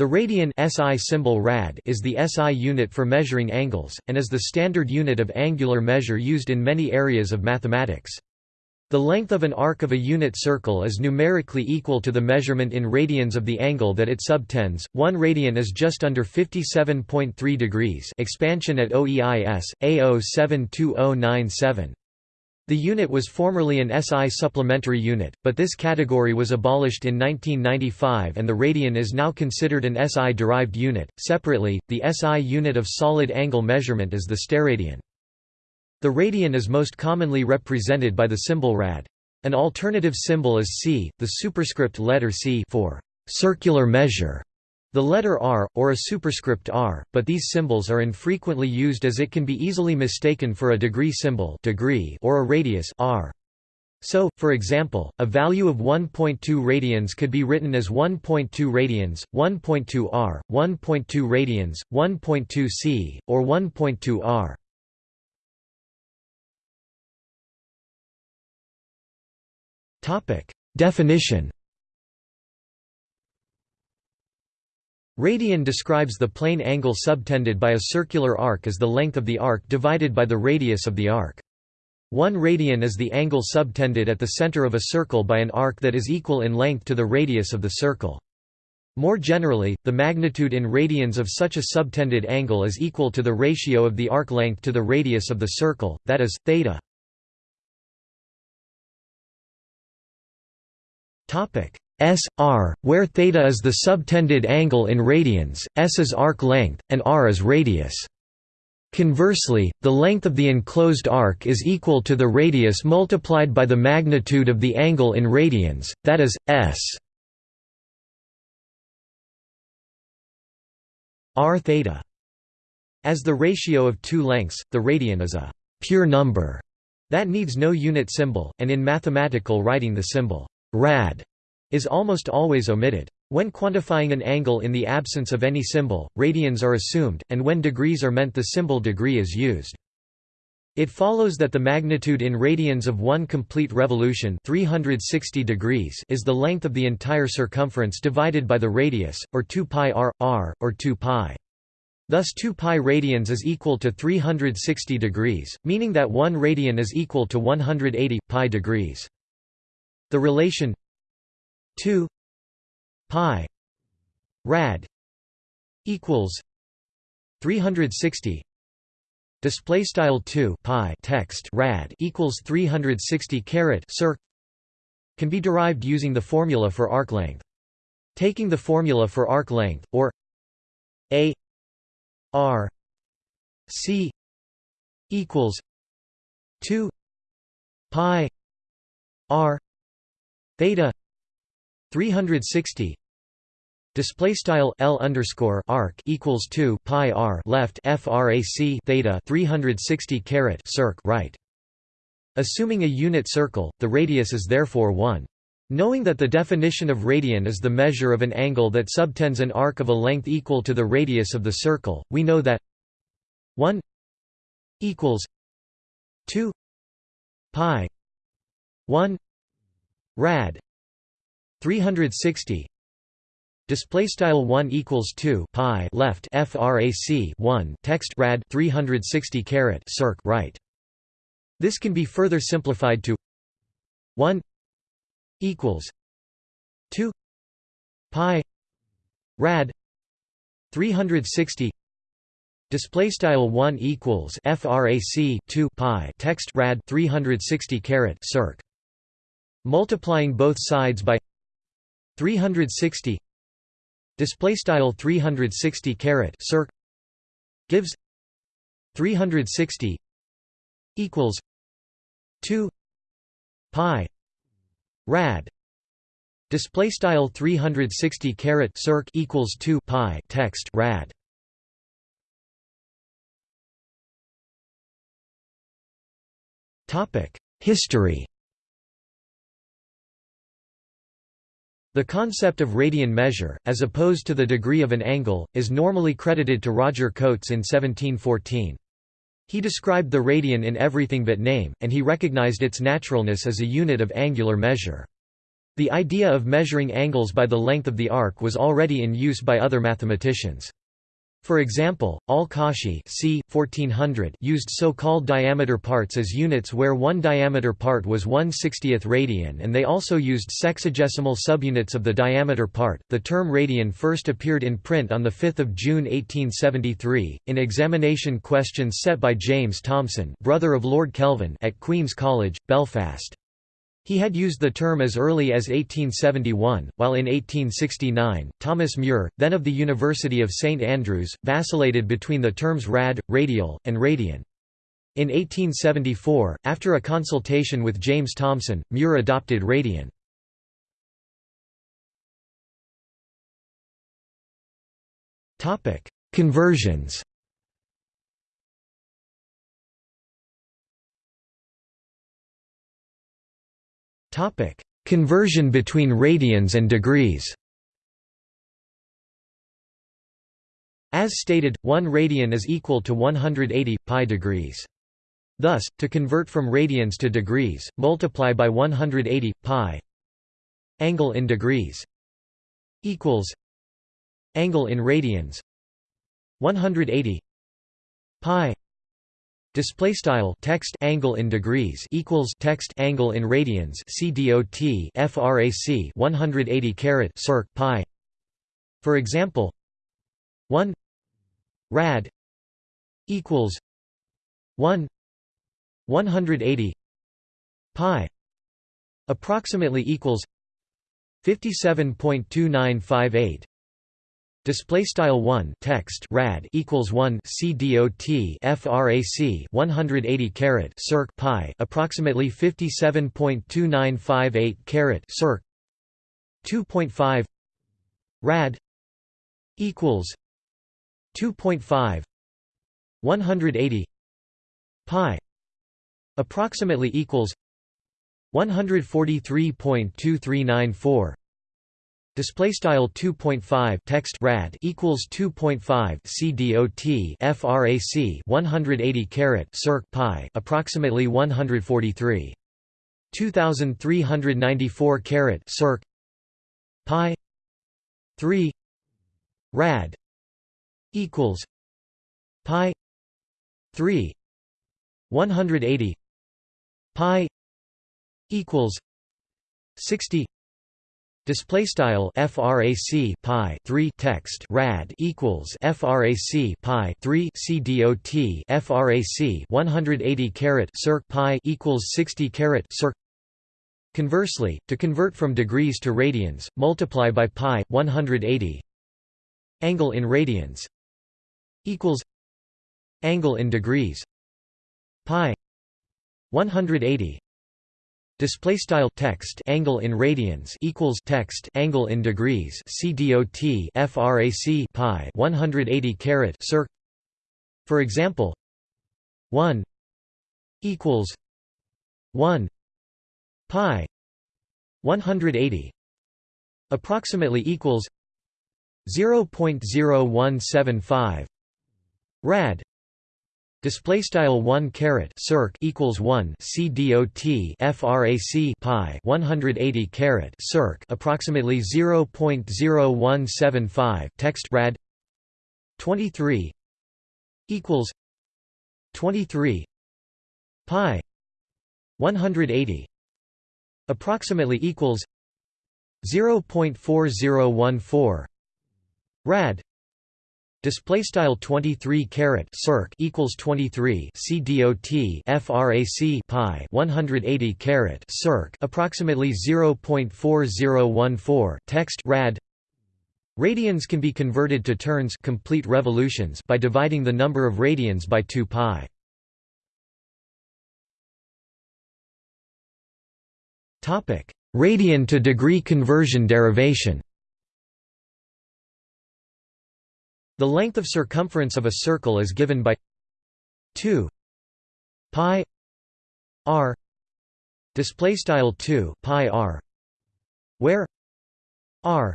The radian SI symbol rad is the SI unit for measuring angles, and is the standard unit of angular measure used in many areas of mathematics. The length of an arc of a unit circle is numerically equal to the measurement in radians of the angle that it subtends. 1 radian is just under 57.3 degrees. Expansion at OEIS A072097. The unit was formerly an SI supplementary unit, but this category was abolished in 1995 and the radian is now considered an SI-derived unit. Separately, the SI unit of solid angle measurement is the steradian. The radian is most commonly represented by the symbol rad. An alternative symbol is c, the superscript letter c for circular measure the letter r, or a superscript r, but these symbols are infrequently used as it can be easily mistaken for a degree symbol degree or a radius r. So, for example, a value of 1.2 radians could be written as 1.2 radians, 1.2 r, 1.2 radians, 1.2 c, or 1.2 r. Definition Radian describes the plane angle subtended by a circular arc as the length of the arc divided by the radius of the arc. One radian is the angle subtended at the center of a circle by an arc that is equal in length to the radius of the circle. More generally, the magnitude in radians of such a subtended angle is equal to the ratio of the arc length to the radius of the circle, that is, theta. S r, where theta is the subtended angle in radians, s is arc length, and r is radius. Conversely, the length of the enclosed arc is equal to the radius multiplied by the magnitude of the angle in radians, that is, s r theta. As the ratio of two lengths, the radian is a pure number that needs no unit symbol, and in mathematical writing the symbol rad is almost always omitted. When quantifying an angle in the absence of any symbol, radians are assumed, and when degrees are meant the symbol degree is used. It follows that the magnitude in radians of one complete revolution 360 degrees is the length of the entire circumference divided by the radius, or 2 pi r, r, or 2 pi. Thus 2 pi radians is equal to 360 degrees, meaning that 1 radian is equal to 180 pi degrees. The relation 2 pi rad equals 360 display style 2 pi text rad equals 360 caret circ can be derived using the formula for arc length. Taking the formula for arc length or a r c equals 2 pi r theta 360 display style L underscore arc equals 2 pi r left frac theta 360 caret circ right. Assuming a unit circle the radius is therefore 1 Knowing that the definition of radian is the measure of an angle that subtends an arc of a length equal to the radius of the circle, we know that 1 equals 2 pi 1 rad 360 display style 1 equals 2 pi left frac 1 text rad 360 caret circ right. This can be further simplified to 1 equals 2 pi rad 360 display style 1 equals frac 2 pi text rad 360 caret circ. Multiplying both sides by 360 display style 360 caret circ gives 360 equals 2 pi rad display style 360 caret circ equals 2 pi text rad. Topic history The concept of radian measure, as opposed to the degree of an angle, is normally credited to Roger Cotes in 1714. He described the radian in everything but name, and he recognized its naturalness as a unit of angular measure. The idea of measuring angles by the length of the arc was already in use by other mathematicians. For example, Al-Kashi c. 1400 used so-called diameter parts as units where one diameter part was 1 60th radian and they also used sexagesimal subunits of the diameter part. The term radian first appeared in print on 5 June 1873, in examination questions set by James Thomson brother of Lord Kelvin at Queen's College, Belfast. He had used the term as early as 1871, while in 1869, Thomas Muir, then of the University of St Andrews, vacillated between the terms rad, radial, and radian. In 1874, after a consultation with James Thomson, Muir adopted radian. Conversions Topic: Conversion between radians and degrees. As stated, 1 radian is equal to 180 pi degrees. Thus, to convert from radians to degrees, multiply by 180 pi angle in degrees equals angle in radians 180 pi Display style text angle in degrees equals text angle in radians CDOT frac 180 caret circ pi. For example, 1 rad equals 1 180 pi approximately equals 57.2958 Display style one text rad equals one c dot frac 180 caret circ pi approximately 57.2958 caret circ. 2.5 rad equals 2.5 180 pi approximately equals 143.2394 Display style 2.5 text rad equals 2.5 c dot frac 180 caret circ pi approximately 143 2394 caret circ pi 3 rad equals pi 3 180 pi equals 60 Display style frac pi 3 text rad equals frac pi 3 c dot frac 180 caret circ pi equals 60 caret circ. Conversely, to convert from degrees to radians, multiply by pi 180 angle in radians equals angle in degrees pi 180 Display style text angle in radians equals text angle in degrees C dot frac pi 180 caret circ. For example, one equals one pi 180 approximately equals 0.0175 rad Display style one caret circ equals one c dot frac pi 180 caret circ approximately 0.0175 text rad 23 equals 23 pi 180 approximately equals 0.4014 rad Display style 23 caret circ equals 23 c dot frac pi 180 caret circ approximately 0.4014 text rad Radians can be converted to turns complete revolutions by dividing the number of radians by 2 pi. Topic: Radian to degree conversion derivation. The length of circumference of a circle is given by 2 pi r display style 2 pi r where r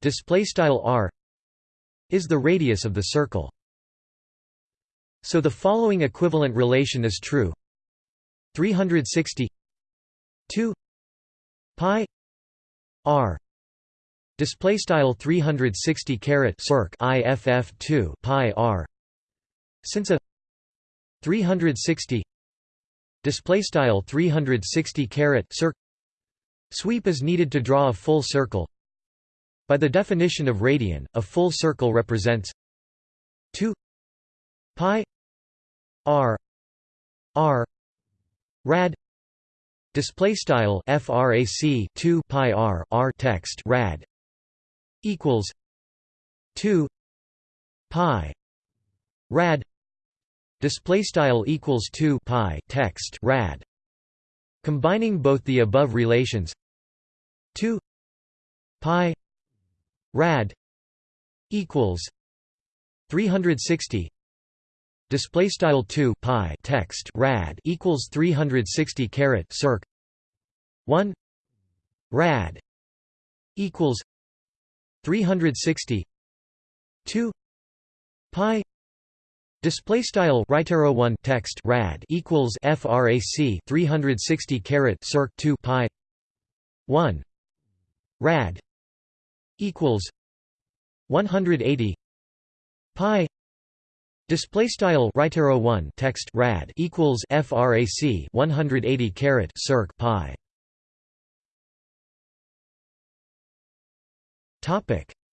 display style r is the radius of the circle. So the following equivalent relation is true. 360 2 pi r display style 360 caret circ iff 2 pi r. Since a 360 display style 360 caret circ sweep is needed to draw a full circle. By the definition of radian a full circle represents 2 pi r r rad display style frac 2 pi r r text rad equals 2 pi rad display style equals 2 pi text rad. Combining both the above relations 2 pi rad equals 360 display style 2 pi text rad equals 360 caret circ 1 rad equals 360 2 pi. Display style right oh arrow 1 text rad equals frac 360 caret circ 2 pi. 1 rad. Equals 180 pi. Display style right oh arrow 1 text rad equals frac 180 caret circ pi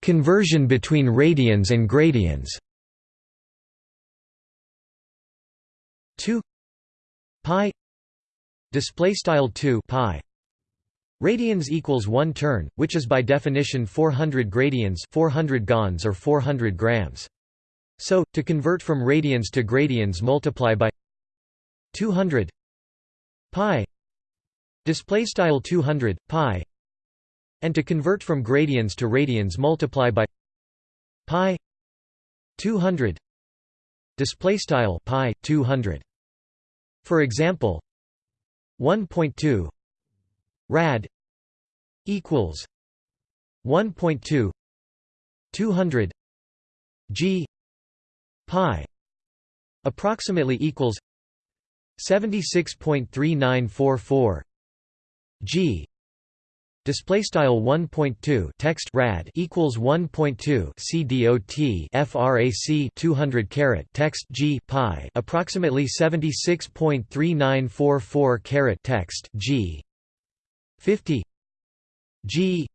conversion between radians and gradians. 2 pi. Display style 2 pi. Radians equals 1 turn, which is by definition 400 gradians 400 gons or 400 grams. So, to convert from radians to gradians multiply by 200 pi. Display style 200 pi and to convert from gradians to radians multiply by pi 200 display style pi 200 for example 1.2 rad equals 1.2 200 g pi approximately equals 76.3944 g display style 1.2 text rad equals 1.2 cdot frac 200 caret text g pi approximately 76.3944 caret text g. 50 g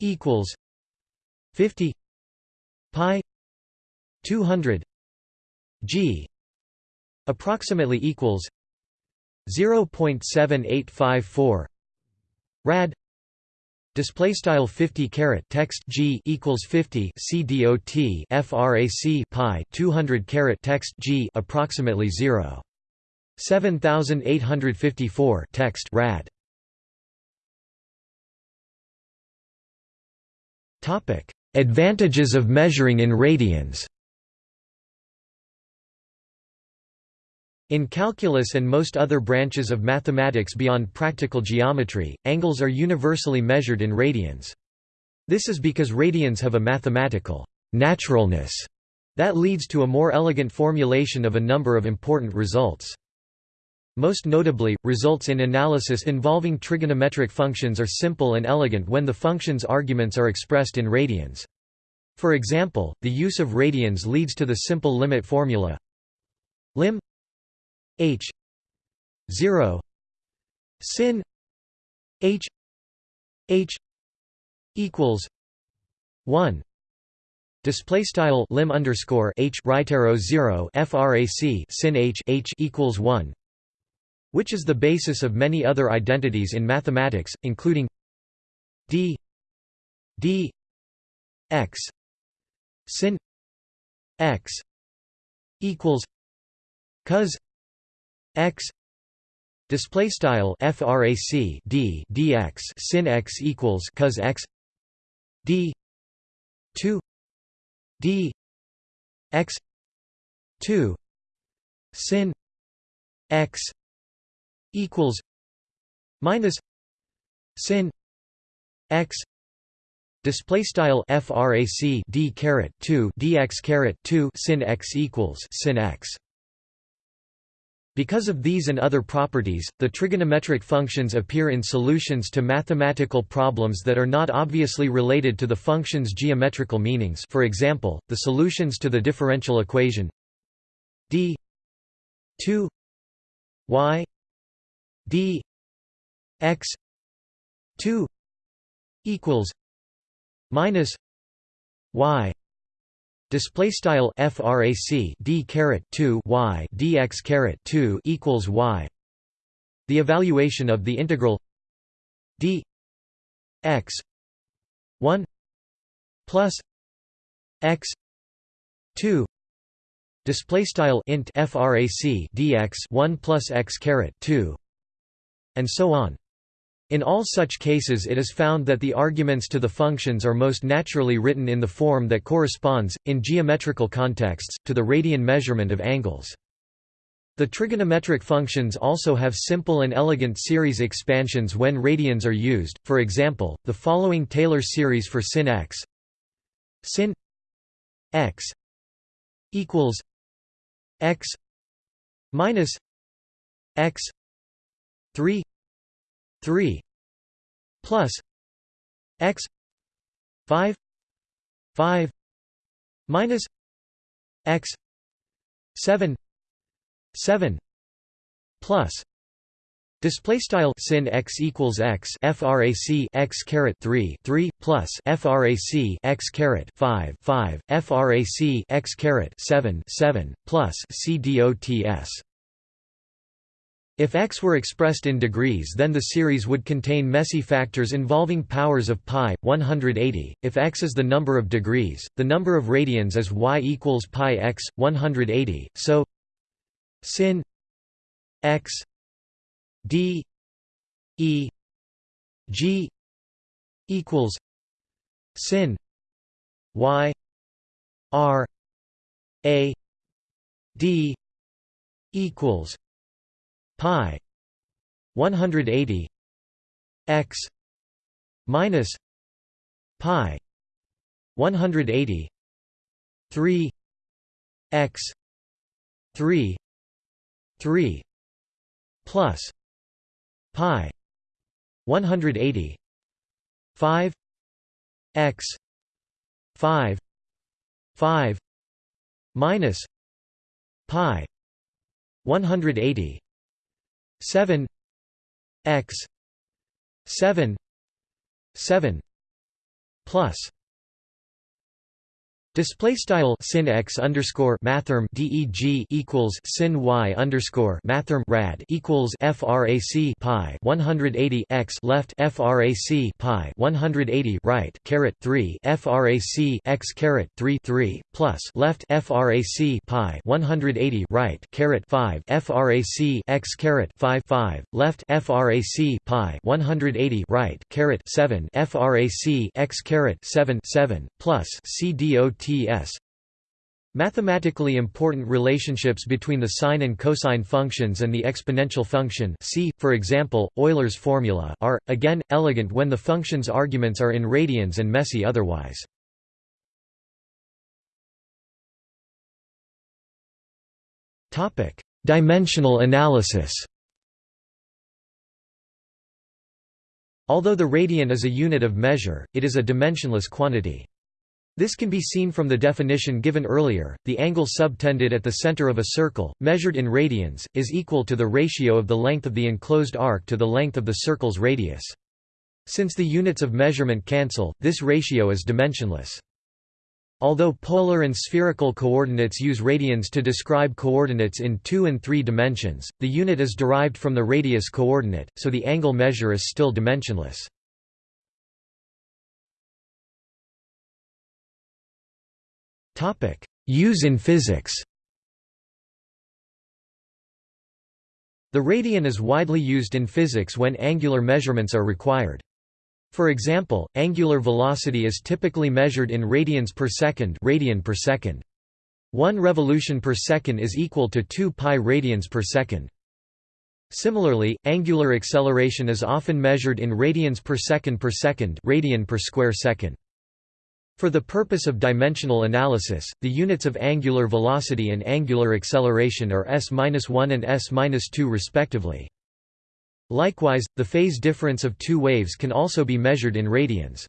equals 50 pi 200 g approximately equals 0.7854 rad display style 50 caret text g equals 50 c dot frac pi 200 caret text g approximately 0 7854 text rad. Topic. Advantages of measuring in radians In calculus and most other branches of mathematics beyond practical geometry, angles are universally measured in radians. This is because radians have a mathematical naturalness that leads to a more elegant formulation of a number of important results. Most notably, results in analysis involving trigonometric functions are simple and elegant when the function's arguments are expressed in radians. For example, the use of radians leads to the simple limit formula lim h. 0 sin. H. H. Equals 1 Display style lim underscore h right arrow zero frac sin h h equals one, which is the basis of many other identities in mathematics, including d d x sin x equals cos x display style frac d dx sin x equals cos x d 2 d x 2 sin x equals minus sin x display style frac d caret 2 dx caret 2 sin x equals sin x Because of these and other properties, the trigonometric functions appear in solutions to mathematical problems that are not obviously related to the function's geometrical meanings for example, the solutions to the differential equation d 2 y d x 2 equals minus y display style frac d caret 2 y dx caret 2 equals y. The evaluation of the integral d x 1 plus x 2 display style int frac dx 1 plus x caret 2 and so on in all such cases it is found that the arguments to the functions are most naturally written in the form that corresponds, in geometrical contexts, to the radian measurement of angles. The trigonometric functions also have simple and elegant series expansions when radians are used, for example, the following Taylor series for sin x sin x equals x minus x 3 3 plus x 5 5 minus x 7 7 plus Display style sin x equals x frac x caret 3 3 plus frac x caret 5 5 frac x caret 7 7 plus c dots if x were expressed in degrees then the series would contain messy factors involving powers of pi, 180. If x is the number of degrees, the number of radians is y equals pi x, 180, so sin x d e g equals sin y r a d equals pi 180 x minus pi 180 3 x 3 3 plus pi 180 5 x 5 5 minus pi 180 7 x 7 7 plus Display style sin x underscore mathrm deg equals sin y underscore mathrm rad equals frac pi 180 x left frac pi 180 right caret 3 frac x caret 3 3 plus left frac pi 180 right caret 5 frac x caret 5 5 left frac pi 180 right caret 7 frac x caret 7 7 plus c dot Mathematically important relationships between the sine and cosine functions and the exponential function see, for example, Euler's formula are, again, elegant when the function's arguments are in radians and messy otherwise. Dimensional analysis Although the radian is a unit of measure, it is a dimensionless quantity. This can be seen from the definition given earlier, the angle subtended at the center of a circle, measured in radians, is equal to the ratio of the length of the enclosed arc to the length of the circle's radius. Since the units of measurement cancel, this ratio is dimensionless. Although polar and spherical coordinates use radians to describe coordinates in two and three dimensions, the unit is derived from the radius coordinate, so the angle measure is still dimensionless. Use in physics The radian is widely used in physics when angular measurements are required. For example, angular velocity is typically measured in radians per second, radian per second. 1 revolution per second is equal to 2 pi radians per second. Similarly, angular acceleration is often measured in radians per second per second, radian per square second. For the purpose of dimensional analysis, the units of angular velocity and angular acceleration are s-1 and s-2 respectively. Likewise, the phase difference of two waves can also be measured in radians.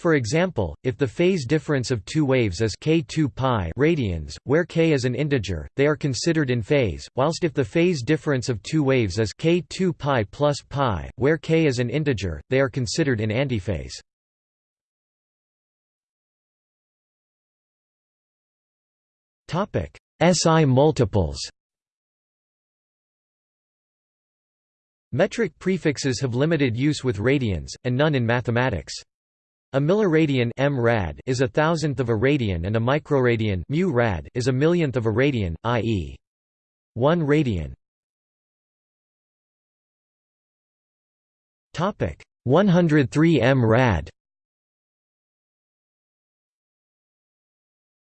For example, if the phase difference of two waves is k2 pi radians, where k is an integer, they are considered in phase, whilst if the phase difference of two waves is k2 pi plus pi, where k is an integer, they are considered in antiphase. SI multiples Metric prefixes have limited use with radians, and none in mathematics. A milliradian m rad is a thousandth of a radian and a microradian mu is a millionth of a radian, i.e. 1 radian. Topic 103 m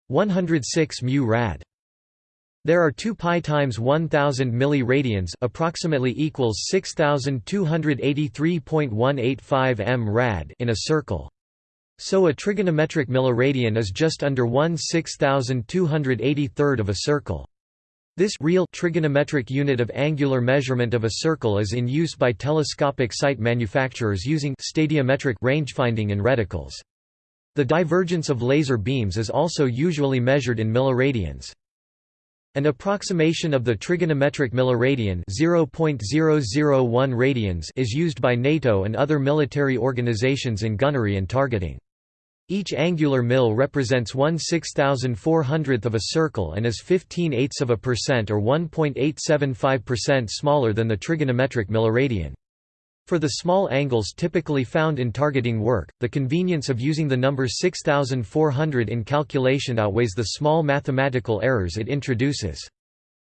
106 mu rad. There are 2 pi times 1000 milliradians approximately equals 6283.185 m rad in a circle. So a trigonometric milliradian is just under 1 6283rd of a circle. This real trigonometric unit of angular measurement of a circle is in use by telescopic sight manufacturers using stadiometric rangefinding and reticles. The divergence of laser beams is also usually measured in milliradians. An approximation of the trigonometric milliradian 0.001 radians is used by NATO and other military organizations in gunnery and targeting. Each angular mil represents 1 6400th of a circle and is 15 eighths of a percent or 1.875% smaller than the trigonometric milliradian. For the small angles typically found in targeting work, the convenience of using the number 6400 in calculation outweighs the small mathematical errors it introduces.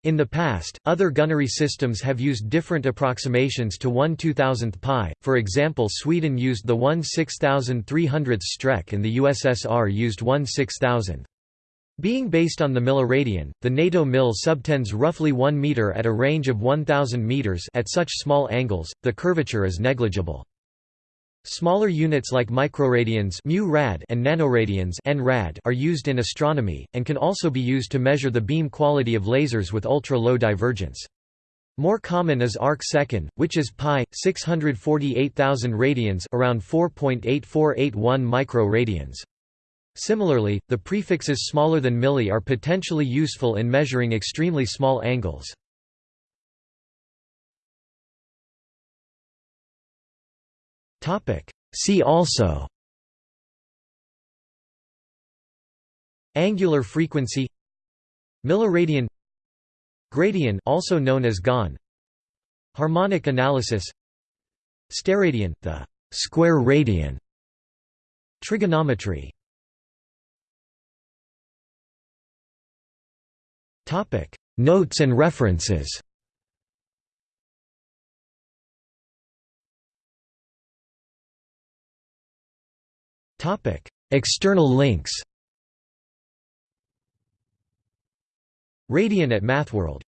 In the past, other gunnery systems have used different approximations to 1 2000th pi, for example Sweden used the 1 6300th Streck and the USSR used 1 6000th. Being based on the milliradian, the NATO mil subtends roughly 1 meter at a range of 1000 meters at such small angles, the curvature is negligible. Smaller units like microradians and nanoradians are used in astronomy, and can also be used to measure the beam quality of lasers with ultra-low divergence. More common is arc second, which is pi 648,000 radians, around 4.8481 microradians. Similarly, the prefixes smaller than milli are potentially useful in measuring extremely small angles. See also Angular frequency Milliradian Gradian also known as GON Harmonic analysis Steradian, the square radian Trigonometry Topic. Notes and references. Topic. External links. Radian at MathWorld